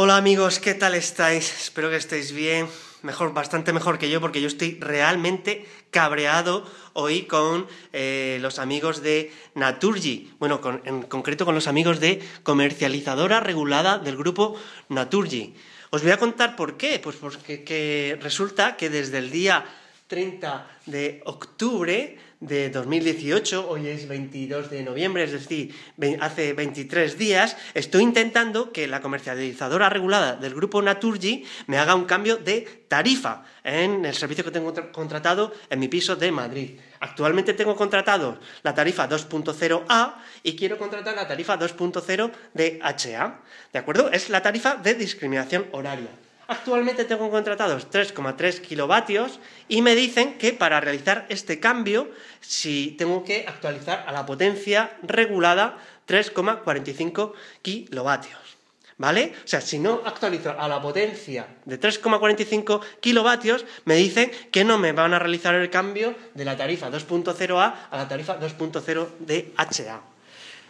Hola amigos, ¿qué tal estáis? Espero que estéis bien, mejor, bastante mejor que yo, porque yo estoy realmente cabreado hoy con eh, los amigos de Naturgy, bueno, en concreto con los amigos de comercializadora regulada del grupo Naturgy. Os voy a contar por qué, pues porque resulta que desde el día 30 de octubre de 2018, hoy es 22 de noviembre, es decir, hace 23 días, estoy intentando que la comercializadora regulada del grupo Naturgy me haga un cambio de tarifa en el servicio que tengo contratado en mi piso de Madrid. Actualmente tengo contratado la tarifa 2.0A y quiero contratar la tarifa 2.0 de HA. ¿De acuerdo? Es la tarifa de discriminación horaria. Actualmente tengo contratados 3,3 kilovatios y me dicen que para realizar este cambio, si tengo que actualizar a la potencia regulada 3,45 kilovatios. ¿Vale? O sea, si no actualizo a la potencia de 3,45 kilovatios, me dicen que no me van a realizar el cambio de la tarifa 2.0A a la tarifa 2.0 de HA.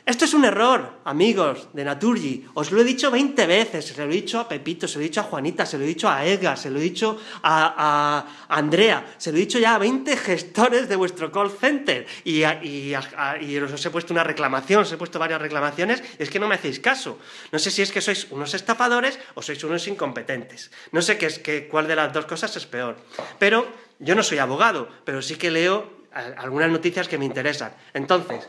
Esto es un error, amigos de Naturgy. Os lo he dicho 20 veces. Se lo he dicho a Pepito, se lo he dicho a Juanita, se lo he dicho a Edgar, se lo he dicho a, Andrea, se lo he dicho ya a 20 gestores de vuestro call center. Y, os he puesto una reclamación, os he puesto varias reclamaciones y es que no me hacéis caso. No sé si es que sois unos estafadores o sois unos incompetentes. No sé qué es, qué, cuál de las dos cosas es peor. Pero yo no soy abogado, pero sí que leo algunas noticias que me interesan. Entonces,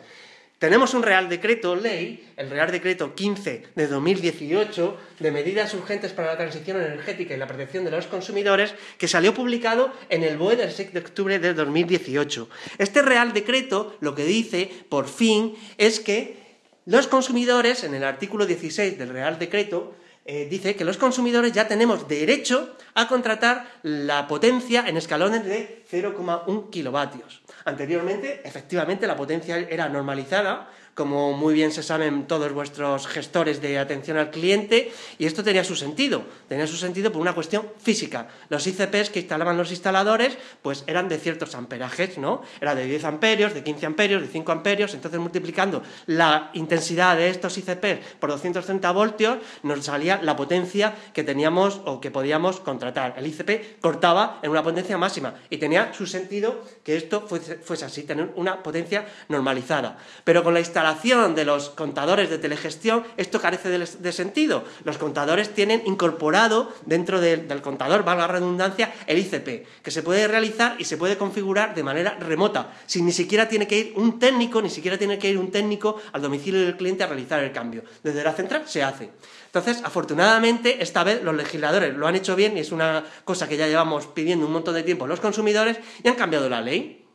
tenemos un Real Decreto Ley, el Real Decreto 15 de 2018, de medidas urgentes para la transición energética y la protección de los consumidores, que salió publicado en el BOE del 6 de octubre de 2018. Este Real Decreto lo que dice, por fin, es que los consumidores, en el artículo 16 del Real Decreto, eh, dice que los consumidores ya tenemos derecho a contratar la potencia en escalones de 0,1 kilovatios. Anteriormente, efectivamente, la potencia era normalizada como muy bien se saben todos vuestros gestores de atención al cliente, y esto tenía su sentido. Tenía su sentido por una cuestión física. Los ICPs que instalaban los instaladores, pues eran de ciertos amperajes, ¿no? Era de 10 amperios, de 15 amperios, de 5 amperios, entonces multiplicando la intensidad de estos ICPs por 230 voltios, nos salía la potencia que teníamos o que podíamos contratar. El ICP cortaba en una potencia máxima y tenía su sentido que esto fuese, fuese así, tener una potencia normalizada. Pero con la instalación de los contadores de telegestión, esto carece de, sentido. Los contadores tienen incorporado dentro del contador, valga la redundancia, el ICP, que se puede realizar y se puede configurar de manera remota, sin ni siquiera tiene que ir un técnico, ni siquiera tiene que ir un técnico al domicilio del cliente a realizar el cambio. Desde la central se hace. Entonces, afortunadamente, esta vez los legisladores lo han hecho bien y es una cosa que ya llevamos pidiendo un montón de tiempo los consumidores y han cambiado la ley.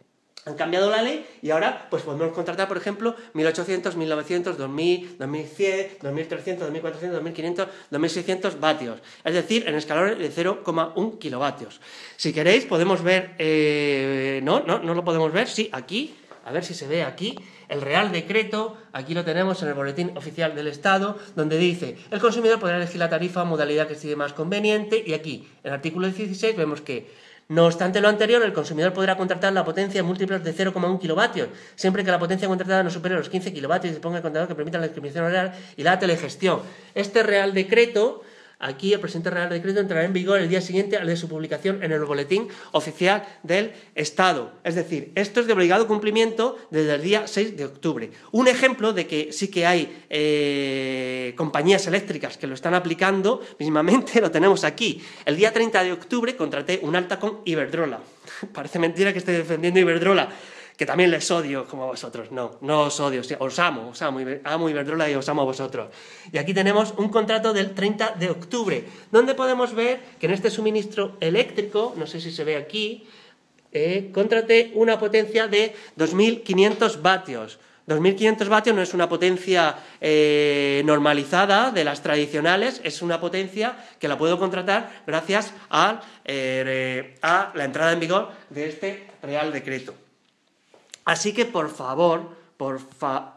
Han cambiado la ley y ahora pues podemos contratar, por ejemplo, 1800, 1900, 2000, 2100, 2300, 2400, 2500, 2600 vatios. Es decir, en escalones de 0,1 kilovatios. Si queréis, podemos ver... Eh, no, no, no lo podemos ver. Sí, aquí. A ver si se ve aquí. El Real Decreto, aquí lo tenemos en el Boletín Oficial del Estado, donde dice, el consumidor podrá elegir la tarifa modalidad que estime más conveniente, y aquí, en el artículo 16, vemos que no obstante lo anterior, el consumidor podrá contratar la potencia en múltiplos de 0,1 kilovatios, siempre que la potencia contratada no supere los 15 kilovatios y se ponga el contador que permita la discriminación oral y la telegestión. Este Real Decreto Aquí el presente Real Decreto entrará en vigor el día siguiente al de su publicación en el Boletín Oficial del Estado. Es decir, esto es de obligado cumplimiento desde el día 6 de octubre. Un ejemplo de que sí que hay eh, compañías eléctricas que lo están aplicando, mismamente lo tenemos aquí. El día 30 de octubre contraté un alta con Iberdrola. Parece mentira que esté defendiendo Iberdrola que también les odio como a vosotros. No, no os odio, os amo, os amo, amo Iberdrola y os amo a vosotros. Y aquí tenemos un contrato del 30 de octubre, donde podemos ver que en este suministro eléctrico, no sé si se ve aquí, eh, contraté una potencia de 2.500 vatios. 2.500 vatios no es una potencia eh, normalizada de las tradicionales, es una potencia que la puedo contratar gracias eh, a la entrada en vigor de este Real Decreto. Así que por favor, por,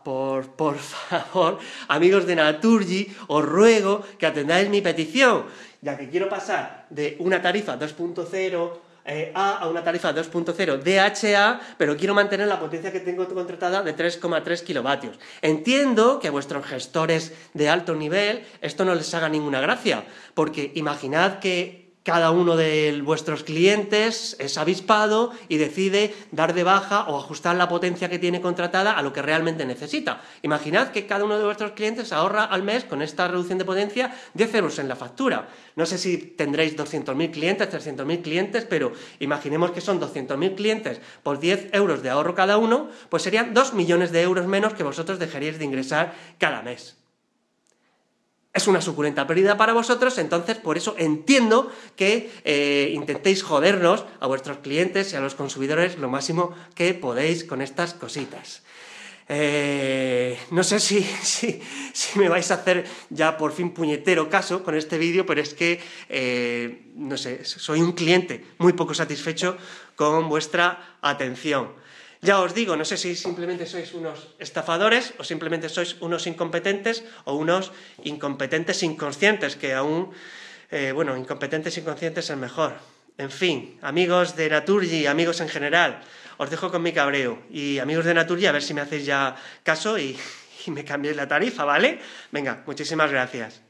por, por favor, amigos de Naturgy, os ruego que atendáis mi petición, ya que quiero pasar de una tarifa 2.0 eh, A a una tarifa 2.0 DHA, pero quiero mantener la potencia que tengo contratada de 3,3 kilovatios. Entiendo que a vuestros gestores de alto nivel esto no les haga ninguna gracia, porque imaginad que cada uno de vuestros clientes es avispado y decide dar de baja o ajustar la potencia que tiene contratada a lo que realmente necesita. Imaginad que cada uno de vuestros clientes ahorra al mes con esta reducción de potencia 10 euros en la factura. No sé si tendréis 200.000 clientes, 300.000 clientes, pero imaginemos que son 200.000 clientes por 10 euros de ahorro cada uno, pues serían 2 millones de euros menos que vosotros dejaríais de ingresar cada mes es una suculenta pérdida para vosotros, entonces por eso entiendo que eh, intentéis jodernos a vuestros clientes y a los consumidores lo máximo que podéis con estas cositas. Eh, no sé si, si, me vais a hacer ya por fin puñetero caso con este vídeo, pero es que, eh, no sé, soy un cliente muy poco satisfecho con vuestra atención. Ya os digo, no sé si simplemente sois unos estafadores o simplemente sois unos incompetentes o unos incompetentes inconscientes, que aún, eh, bueno, incompetentes inconscientes es mejor. En fin, amigos de Naturgy, amigos en general, os dejo con mi cabreo. Y amigos de Naturgy, a ver si me hacéis ya caso y, y me cambiéis la tarifa, ¿vale? Venga, muchísimas gracias.